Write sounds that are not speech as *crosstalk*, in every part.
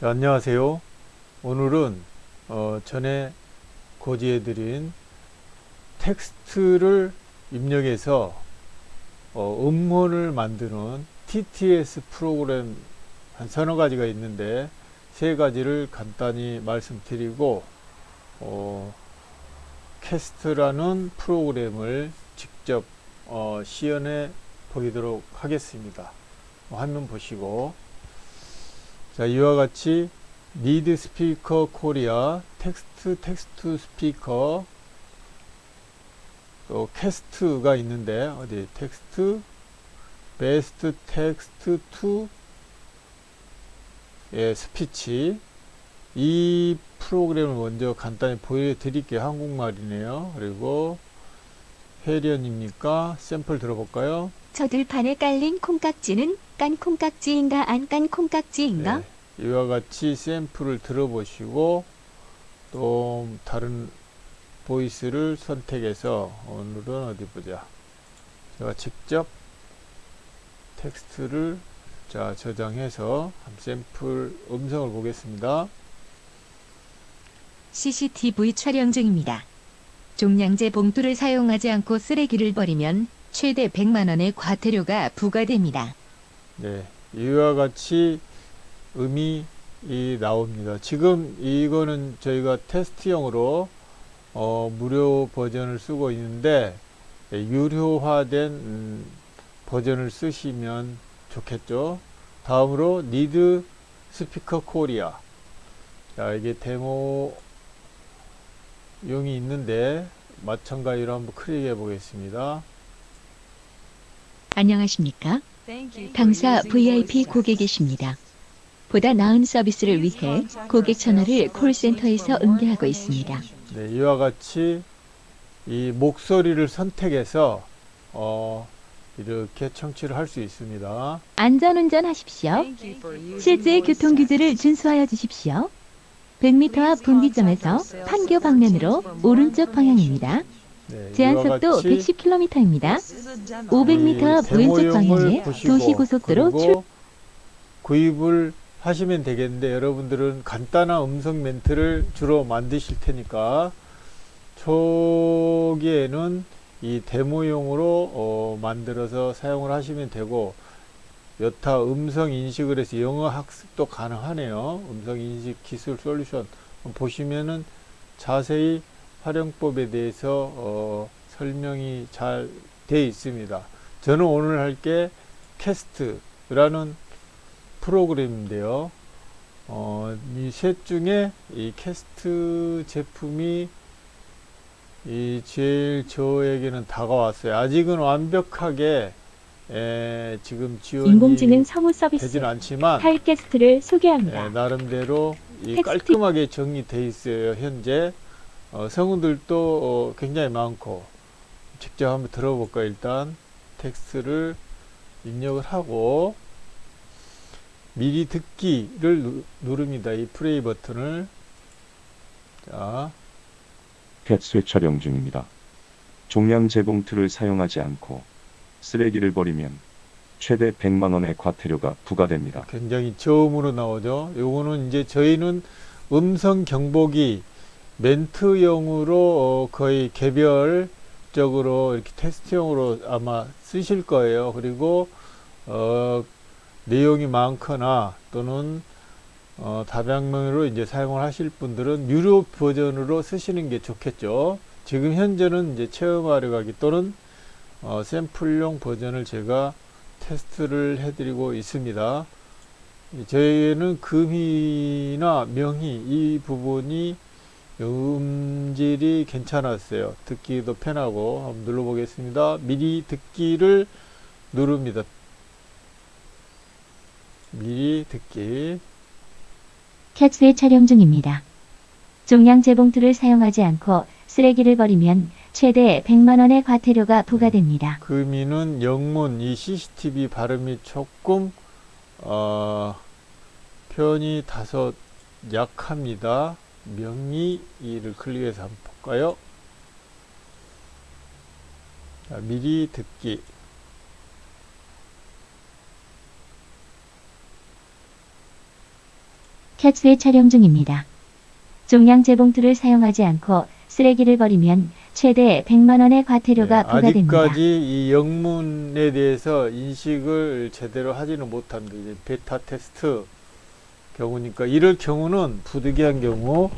자, 안녕하세요. 오늘은 어, 전에 고지해 드린 텍스트를 입력해서 어, 음원을 만드는 TTS 프로그램 한 서너 가지가 있는데 세 가지를 간단히 말씀드리고 어, 캐스트라는 프로그램을 직접 어, 시연해 보이도록 하겠습니다. 화면 보시고 자 이와 같이 리드 스피커 코리아 텍스트 텍스트 스피커 또 캐스트가 있는데 어디 텍스트 베스트 텍스트 투 예, 스피치 이 프로그램을 먼저 간단히 보여드릴게요. 한국말이네요. 그리고 해련입니까? 샘플 들어볼까요? 저 들판에 깔린 콩깍지는 깐 콩깍지인가 안 깐 콩깍지인가? 네, 이와 같이 샘플을 들어보시고 또 다른 보이스를 선택해서 오늘은 어디 보자 제가 직접 텍스트를 자 저장해서 한 샘플 음성을 보겠습니다 CCTV 촬영 중입니다. 종량제 봉투를 사용하지 않고 쓰레기를 버리면 최대 100만원의 과태료가 부과됩니다. 네 이와 같이 음이 이 나옵니다. 지금 이거는 저희가 테스트용으로 어, 무료 버전을 쓰고 있는데 예, 유료화된 음, 버전을 쓰시면 좋겠죠? 다음으로 니드 스피커 코리아. 자 이게 데모 용이 있는데 마찬가지로 한번 클릭해 보겠습니다. 안녕하십니까? 당사 VIP 고객이십니다. 보다 나은 서비스를 위해 고객 전화를 콜센터에서 응대하고 있습니다. 네, 이와 같이 이 목소리를 선택해서 어, 이렇게 청취를 할 수 있습니다. 안전운전 하십시오. 실제 교통규제를 준수하여 주십시오. 100m 앞 분기점에서 판교 방면으로 오른쪽 방향입니다. 네, 제한 이와 속도 같이 110km입니다. 이 500m 앞 왼쪽 방향에 도시고속도로 출 구입을 하시면 되겠는데 여러분들은 간단한 음성 멘트를 주로 만드실 테니까 초기에는 이 데모용으로 어, 만들어서 사용을 하시면 되고 여타 음성 인식을 해서 영어 학습도 가능하네요. 음성 인식 기술 솔루션 보시면은 자세히 활용법에 대해서 어, 설명이 잘 되어 있습니다. 저는 오늘 할 게 캐스트라는 프로그램인데요. 어, 이셋 중에 이 캐스트 제품이 이 제일 저에게는 다가왔어요. 아직은 완벽하게 에, 지금 지원이 인공지능 사무 서비스 않지만 탈캐스트를 예, 소개합니다. 나름대로 이. 깔끔하게 정리돼 있어요 현재. 어, 성우들도 어, 굉장히 많고. 직접 한번 들어볼까 일단. 텍스트를 입력을 하고 미리 듣기를 누, 누릅니다 이 플레이 버튼을 자 캣스 촬영 중입니다. 종량 재봉틀을 사용하지 않고 쓰레기를 버리면 최대 100만원의 과태료가 부과됩니다. 굉장히 저음으로 나오죠. 요거는 이제 저희는 음성 경보기 멘트용으로 어, 거의 개별적으로 이렇게 테스트용으로 아마 쓰실 거예요. 그리고 어, 내용이 많거나 또는 어, 다방면으로 이제 사용을 하실 분들은 유료 버전으로 쓰시는 게 좋겠죠. 지금 현재는 이제 체험하려가기 또는 어, 샘플용 버전을 제가 테스트를 해드리고 있습니다. 저희는 금희나 명희 이 부분이 음질이 괜찮았어요. 듣기도 편하고 한번 눌러보겠습니다. 미리 듣기를 누릅니다. 미리 듣기 캣스의 촬영 중입니다. 종량 재봉틀을 사용하지 않고 쓰레기를 버리면 최대 100만원의 과태료가 부과됩니다. 금이는 영문 이 CCTV 발음이 조금 어, 표현이 다소 약합니다. 명의를 클릭해서 한번 볼까요? 자, 미리 듣기 캣스의 촬영 중입니다. 종량 재봉틀을 사용하지 않고 쓰레기를 버리면 최대 100만 원의 과태료가 예, 부과됩니다. 아직까지 이 영문에 대해서 인식을 제대로 하지는 못합니다. 이제 베타 테스트 경우니까 이럴 경우는 부득이한 경우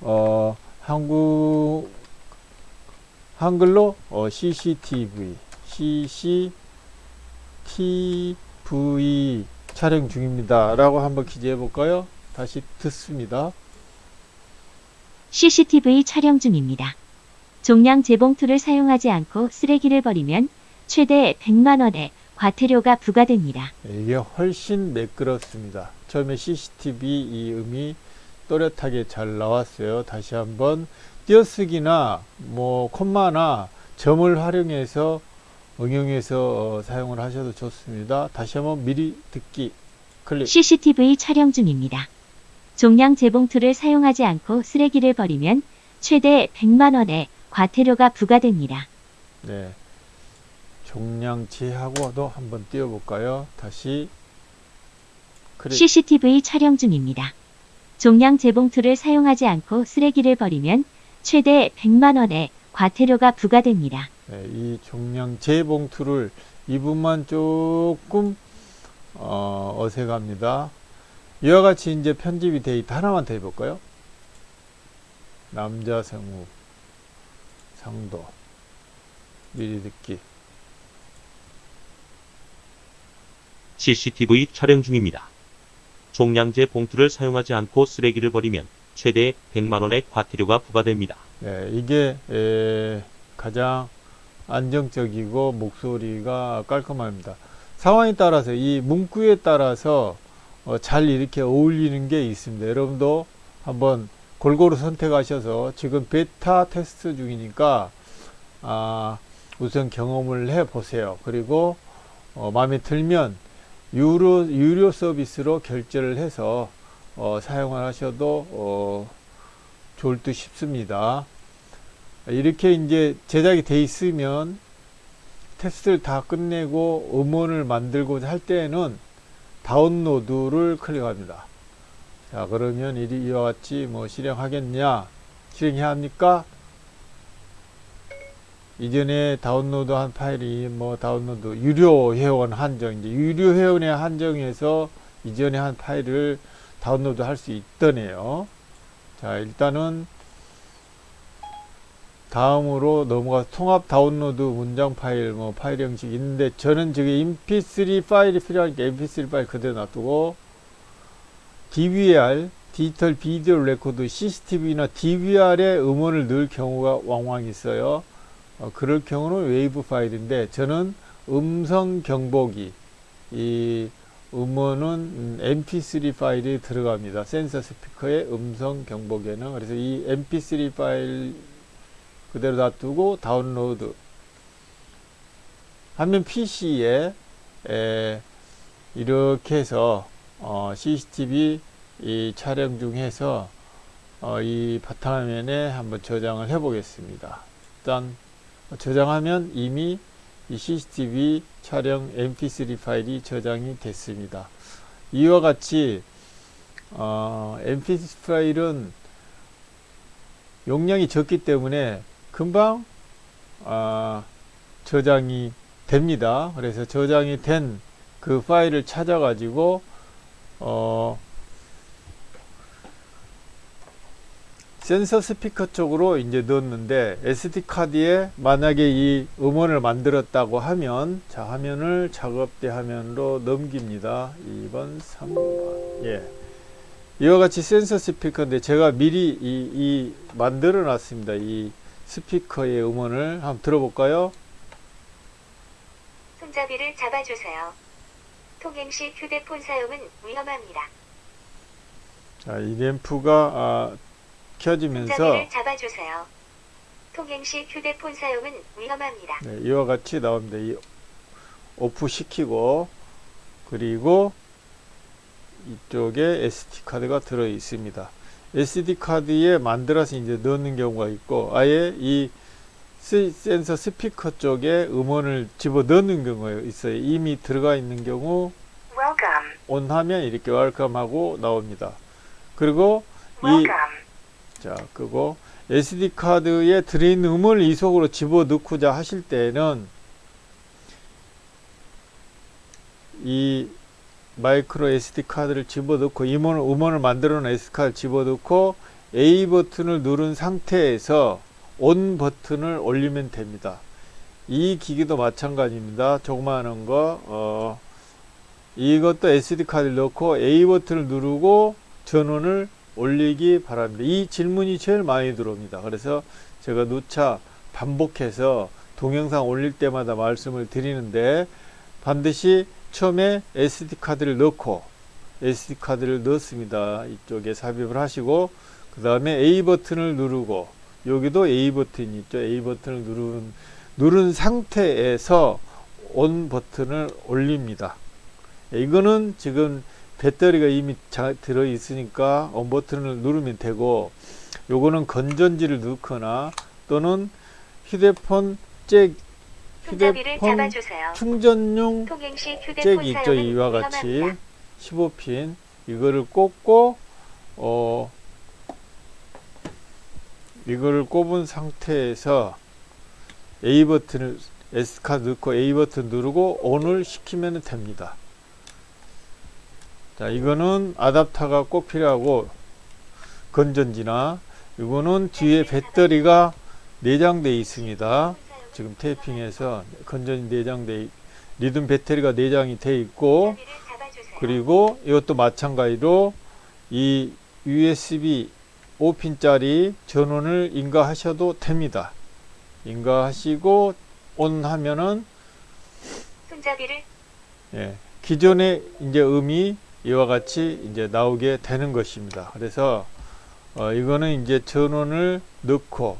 어, 한국 한글로 어, CCTV CCTV 촬영 중입니다 라고 한번 기재해 볼까요? 다시 듣습니다. CCTV 촬영 중입니다. 종량 재봉틀을 사용하지 않고 쓰레기를 버리면 최대 100만 원의 과태료가 부과됩니다. 네, 이게 훨씬 매끄럽습니다. 처음에 CCTV 이 음이 또렷하게 잘 나왔어요. 다시 한번 띄어쓰기나 뭐 콤마나 점을 활용해서 응용해서 어, 사용을 하셔도 좋습니다. 다시 한번 미리 듣기 클릭. CCTV 촬영 중입니다. 종량 재봉틀을 사용하지 않고 쓰레기를 버리면 최대 100만 원의 과태료가 부과됩니다. 네. 종량치하고도 한번 띄워볼까요? 다시 클릭. CCTV 촬영 중입니다. 종량 재봉틀을 사용하지 않고 쓰레기를 버리면 최대 100만 원의 과태료가 부과됩니다. 네, 이 종량 재봉투를 이 부분만 조금 어, 어색합니다. 이와 같이 이제 편집이 돼 있다. 하나만 더 해볼까요? 남자 성우 상도 미리 듣기 CCTV 촬영 중입니다. 종량제 봉투를 사용하지 않고 쓰레기를 버리면 최대 100만원의 과태료가 부과됩니다. 네, 이게 에, 가장 안정적이고 목소리가 깔끔합니다. 상황에 따라서 이 문구에 따라서 어, 잘 이렇게 어울리는 게 있습니다. 여러분도 한번 골고루 선택하셔서 지금 베타 테스트 중이니까 아, 우선 경험을 해 보세요. 그리고 어, 마음에 들면 유료 유료 서비스로 결제를 해서 어, 사용을 하셔도 어, 좋을 듯 싶습니다. 이렇게 이제 제작이 돼 있으면 테스트를 다 끝내고 음원을 만들고자 할 때에는 다운로드를 클릭합니다. 자 그러면 이- 이와 같이 뭐 실행하겠냐 실행해야 합니까? 이전에 다운로드한 파일이 뭐 다운로드 유료 회원 한정 이제 유료 회원의 한정에서 이전에 한 파일을 다운로드 할 수 있더네요. 자 일단은 다음으로 넘어가 통합 다운로드 문장 파일 뭐 파일 형식 있는데 저는 지금 mp3 파일이 필요하니까 mp3 파일 그대로 놔두고 DVR digital video record CCTV나 DVR에 음원을 넣을 경우가 왕왕 있어요. 어, 그럴 경우는 웨이브 파일인데 저는 음성 경보기 이 음원은 음, mp3 파일이 들어갑니다. 센서 스피커의 음성 경보기에는 그래서 이 mp3 파일 그대로 놔두고 다운로드 하면 PC에 에, 이렇게 해서 어, CCTV 이 촬영 중에서 어, 이 바탕화면에 한번 저장을 해 보겠습니다. 일단 저장하면 이미 이 CCTV 촬영 mp3 파일이 저장이 됐습니다. 이와 같이 어, mp3 파일은 용량이 적기 때문에 금방 아, 저장이 됩니다. 그래서 저장이 된 그 파일을 찾아 가지고 어, 센서 스피커 쪽으로 이제 넣었는데 SD 카드에 만약에 이 음원을 만들었다고 하면 자 화면을 작업대 화면으로 넘깁니다. 2번, 3번. 예. 이와 같이 센서 스피커인데 제가 미리 이, 이 만들어 놨습니다. 이 스피커의 음원을 한번 들어볼까요? 손잡이를 잡아주세요. 통행 시 휴대폰 사용은 위험합니다. 자, 이 램프가 아, 켜지면서 손잡이를 잡아주세요. 통행 시 휴대폰 사용은 위험합니다. 네, 이와 같이 나옵니다. 이 오프 시키고 그리고 이쪽에 SD 카드가 들어 있습니다. SD 카드에 만들어서 이제 넣는 경우가 있고 아예 이 스- 센서 스피커 쪽에 음원을 집어 넣는 경우가 있어요. 이미 들어가 있는 경우 Welcome. 온 하면 이렇게 웰컴하고 나옵니다. 그리고 이 Welcome. 자, 끄고 SD 카드에 들어있는 음원을 이 속으로 집어 넣고자 하실 때는 이 마이크로 SD 카드를 집어 넣고 음원을, 음원을 만들어 놓은 SD 카드를 집어 넣고 A 버튼을 누른 상태에서 ON 버튼을 올리면 됩니다. 이 기기도 마찬가지입니다. 조그마한 거, 어, 이것도 SD 카드를 넣고 A 버튼을 누르고 전원을 올리기 바랍니다. 이 질문이 제일 많이 들어옵니다. 그래서 제가 누차 반복해서 동영상 올릴 때마다 말씀을 드리는데 반드시 처음에 SD 카드를 넣고 SD 카드를 넣습니다. 이쪽에 삽입을 하시고 그 다음에 A 버튼을 누르고 여기도 A 버튼이 있죠. A 버튼을 누른 누른 상태에서 ON 버튼을 올립니다. 이거는 지금 배터리가 이미 자, 들어 있으니까 ON 버튼을 누르면 되고 요거는 건전지를 넣거나 또는 휴대폰 잭 휴대폰. 충전용 잭이 있죠. 이와 같이 위험합니다. 15핀 이거를 꽂고 어 이거를 꼽은 상태에서 A 버튼을 S 카드 넣고 A 버튼 누르고 ON을 시키면 됩니다. 자, 이거는 아답터가 꼭 필요하고 건전지나 이거는 뒤에 배터리가 내장되어 있습니다. 지금 테이핑해서 건전지 내장돼 있- 리듬 배터리가 내장이 돼 있고. 그리고 이것도 마찬가지로 이 USB 5핀짜리 전원을 인가하셔도 됩니다. 인가하시고 ON 하면은 손잡이를 예, 기존의 이제 음이 이와 같이 이제 나오게 되는 것입니다. 그래서 어, 이거는 이제 전원을 넣고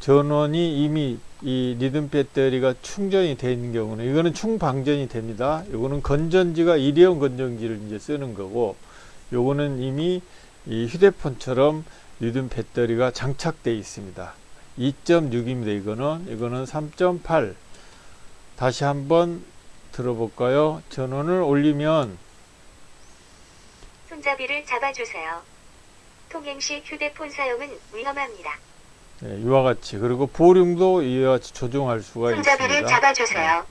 전원이 이미 이 리듬 배터리가 충전이 되어 있는 경우는 이거는 충방전이 됩니다. 이거는 건전지가 일회용 건전지를 이제 쓰는 거고 요거는 이미 이 휴대폰처럼 리듬 배터리가 장착되어 있습니다. 2.6입니다. 이거는 이거는 3.8 다시 한번 들어볼까요? 전원을 올리면 손잡이를 잡아주세요. 통행 시 휴대폰 사용은 위험합니다. 네, 이와 같이 그리고 보륨도 이와 같이 조정할 수가 손잡이를 있습니다. 잡아주세요.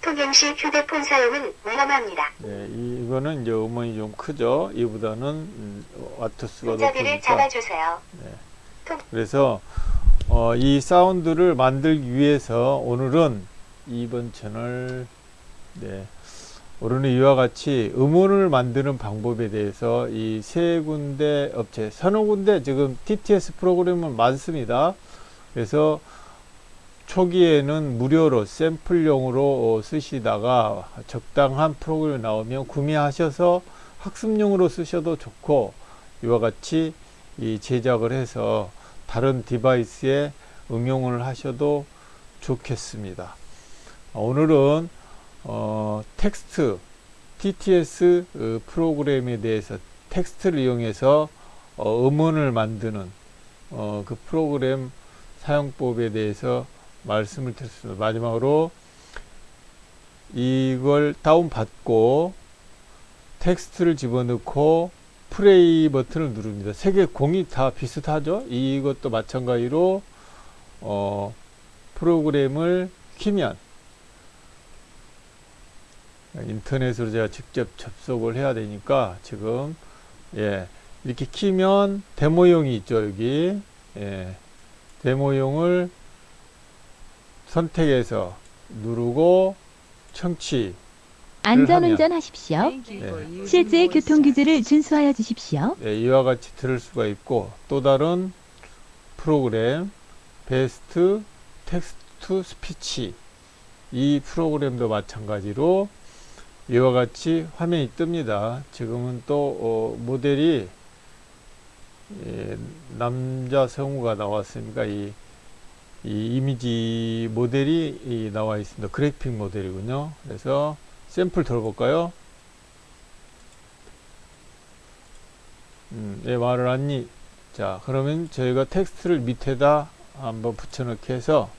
통행 시 휴대폰 사용은 위험합니다. 네, 이- 이거는 이제 음원이 좀 크죠. 이보다는 음, 와트수가 손잡이를 높으니까. 잡아주세요. 그래서 어, 이 사운드를 만들기 위해서 오늘은 이번 채널 네, 오늘은 이와 같이 음원을 만드는 방법에 대해서 이 세 군데 업체, 서너 군데 지금 TTS 프로그램은 많습니다. 그래서 초기에는 무료로 샘플용으로 어, 쓰시다가 적당한 프로그램이 나오면 구매하셔서 학습용으로 쓰셔도 좋고 이와 같이 이 제작을 해서 다른 device에 응용을 하셔도 좋겠습니다. 오늘은 어, 텍스트 TTS 어, 프로그램에 대해서 텍스트를 이용해서 어, 음원을 만드는 어, 그 프로그램 사용법에 대해서 말씀을 드렸습니다. 마지막으로 이걸 다운받고 텍스트를 집어넣고 플레이 버튼을 누릅니다. 세 개 공이 다 비슷하죠? 이것도 마찬가지로 어, 프로그램을 키면 인터넷으로 제가 직접 접속을 해야 되니까 지금 예 이렇게 키면 데모용이 있죠 여기 예 데모용을 선택해서 누르고 청취 안전운전 하십시오. 네. 실제 교통규제를 준수하여 주십시오. 예, 이와 같이 들을 수가 있고 또 다른 프로그램 best text speech 이 프로그램도 마찬가지로 이와 같이 화면이 뜹니다. 지금은 또 어, 모델이 예, 남자 성우가 나왔으니까 이, 이 이 미지 모델이 이 나와 있습니다. 그래픽 모델이군요. 그래서 샘플 들어볼까요? 음, 예, 말을 안니. 자, 그러면 저희가 텍스트를 밑에다 한번 붙여넣기 해서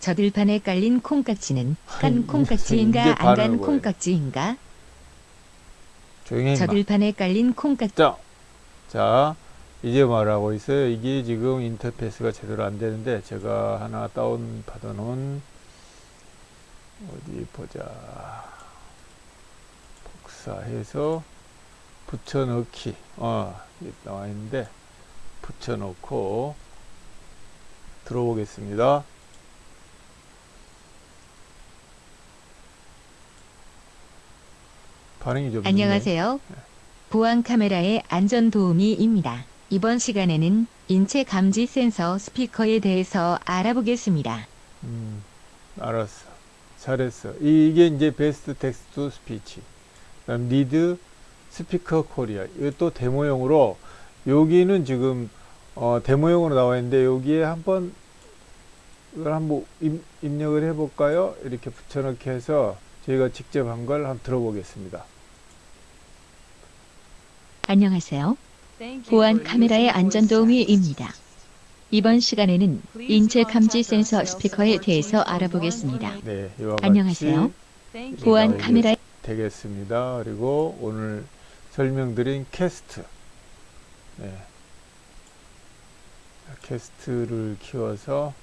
저들판에 깔린 콩깍지는 깐 콩깍지인가 안 간 콩깍지인가? 조용히. 저들판에 깔린 콩깍 자, 자, 이제 말하고 있어요. 이게 지금 인터페이스가 제대로 안 되는데, 제가 하나 다운 받아놓은, 어디 보자. 복사해서 붙여넣기. 어, 나와 있는데, 붙여넣고, 들어보겠습니다. 반응이 좀. 안녕하세요. 보안 카메라의 안전 도우미입니다. 이번 시간에는 인체 감지 센서 스피커에 대해서 알아보겠습니다. 음, 알았어. 잘했어. 이- 이게 이제 best text speech. 그다음 ReadSpeaker 코리아. 이것도 데모용으로 여기는 지금 어, 데모용으로 나와 있는데 여기에 한번 이걸 한번 입, 입력을 해 볼까요? 이렇게 붙여넣기 해서 저희가 직접 한 걸 한번 들어보겠습니다. 안녕하세요. 보안 카메라의 안전 도우미입니다. 이번 시간에는 인체 감지 센서 스피커에 대해서 알아보겠습니다. 네, 이와 같이 안녕하세요. 보안 카메라 되겠습니다. 그리고 오늘 설명드린 캐스트. 네. 자, 캐스트를 키워서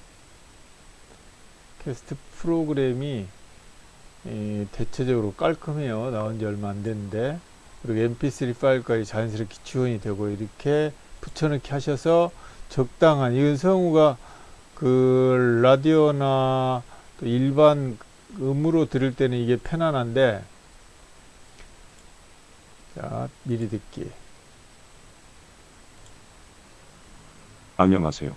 캐스트 프로그램이 이, 대체적으로 깔끔해요. 나온 지 얼마 안 됐는데. 그리고 mp3 파일까지 자연스럽게 지원이 되고 이렇게 붙여넣기 하셔서 적당한 이건 성우가 그 라디오나 또 일반 음으로 들을 때는 이게 편안한데 자 미리 듣기 안녕하세요.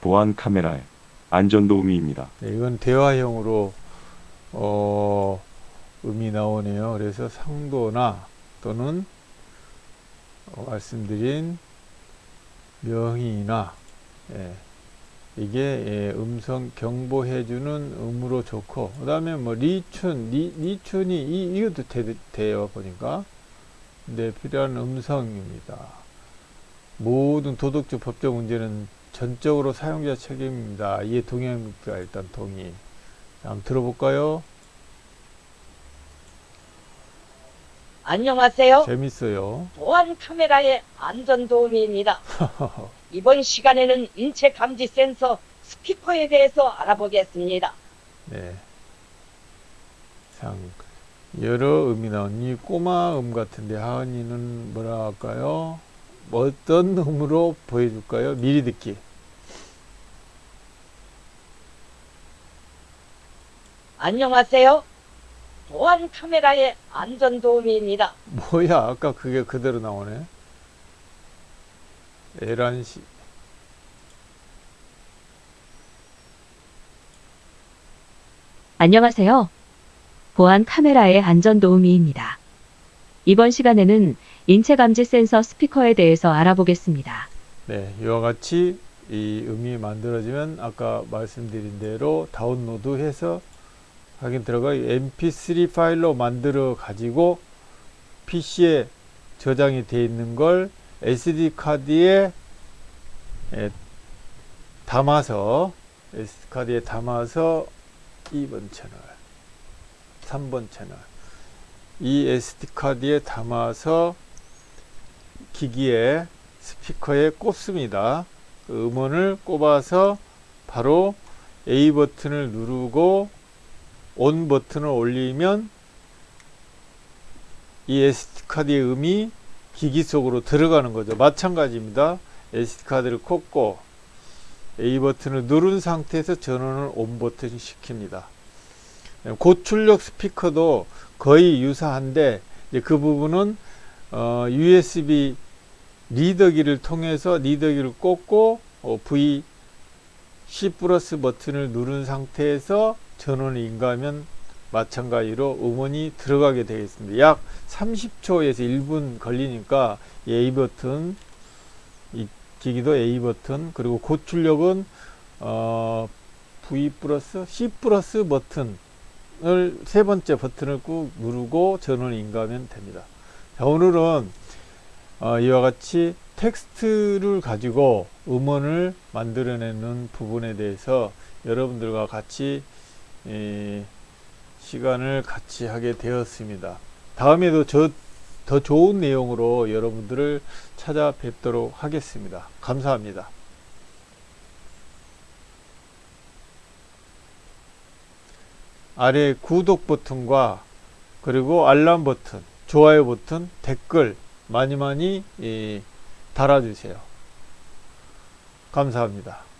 보안 카메라의 안전도우미입니다. 네, 이건 대화형으로 어, 음이 나오네요. 그래서 상도나 또는 어, 말씀드린 명의나 예, 이게 예, 음성 경보해주는 음으로 좋고 그 다음에 뭐 리춘 리, 리춘이 이, 이것도 돼, 돼요 보니까. 근데 필요한 음성입니다. 모든 도덕적 법적 문제는 전적으로 사용자 책임입니다. 이에 동의합니까? 일단 동의. 자, 한번 들어볼까요 안녕하세요. 재밌어요 보안 카메라의 안전 도우미입니다. *laughs* 이번 시간에는 인체 감지 센서 스피커에 대해서 알아보겠습니다. 네. 상 여러 음이 이 꼬마 음 같은데 하은이는 뭐라 할까요? 어떤 음으로 보여줄까요? 미리 듣기. 안녕하세요. 보안 카메라의 안전 도우미입니다. 뭐야? 아까 그게 그대로 나오네. 에란시 안녕하세요. 보안 카메라의 안전 도우미입니다. 이번 시간에는 인체 감지 센서 스피커에 대해서 알아보겠습니다. 네, 이와 같이 이 음이 만들어지면 아까 말씀드린 대로 다운로드해서 확인 들어가 mp3 파일로 만들어 가지고 PC에 저장이 되어 있는 걸 SD 카드에 에, 담아서 SD 카드에 담아서 2번 채널, 3번 채널 이 SD 카드에 담아서 기기에 스피커에 꼽습니다. 그 음원을 꼽아서 바로 A 버튼을 누르고 ON 버튼을 올리면 이 SD 카드의 음이 기기 속으로 들어가는 거죠. 마찬가지입니다. SD 카드를 꼽고 A 버튼을 누른 상태에서 전원을 ON 버튼 시킵니다. 고출력 스피커도 거의 유사한데 그 부분은 어, USB 리더기를 통해서 리더기를 꽂고 어, V C 플러스 버튼을 누른 상태에서 전원을 인가하면 마찬가지로 음원이 들어가게 되겠습니다. 약 30초에서 1분 걸리니까 이 A 버튼 이 기기도 A 버튼 그리고 고출력은 어, V 플러스 C 플러스 버튼을 세 번째 버튼을 꾹 누르고 전원을 인가하면 됩니다. 자, 오늘은 어, 이와 같이 텍스트를 가지고 음원을 만들어내는 부분에 대해서 여러분들과 같이 이, 시간을 같이 하게 되었습니다. 다음에도 저 더 좋은 내용으로 여러분들을 찾아뵙도록 하겠습니다. 감사합니다. 아래 구독 버튼과 그리고 알람 버튼, 좋아요 버튼, 댓글 많이 많이 예, 달아주세요. 감사합니다.